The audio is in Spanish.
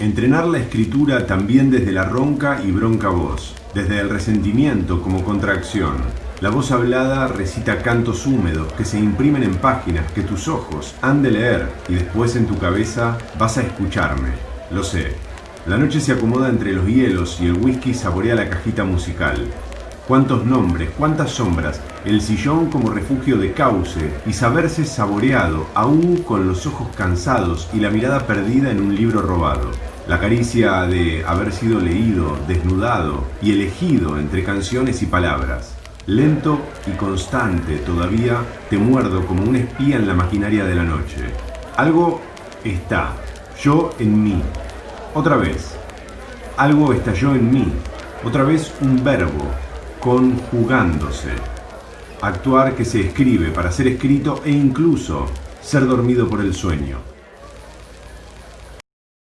Entrenar la escritura también desde la ronca y bronca voz, desde el resentimiento como contracción. La voz hablada recita cantos húmedos que se imprimen en páginas que tus ojos han de leer y después en tu cabeza vas a escucharme. Lo sé. La noche se acomoda entre los hielos y el whisky saborea la cajita musical. Cuántos nombres, cuántas sombras, el sillón como refugio de cauce y saberse saboreado, aún con los ojos cansados y la mirada perdida en un libro robado. La caricia de haber sido leído, desnudado y elegido entre canciones y palabras. Lento y constante todavía te muerdo como un espía en la maquinaria de la noche. Algo está, yo en mí. Otra vez. Algo estalló en mí. Otra vez un verbo, conjugándose. Actuar que se escribe para ser escrito e incluso ser dormido por el sueño.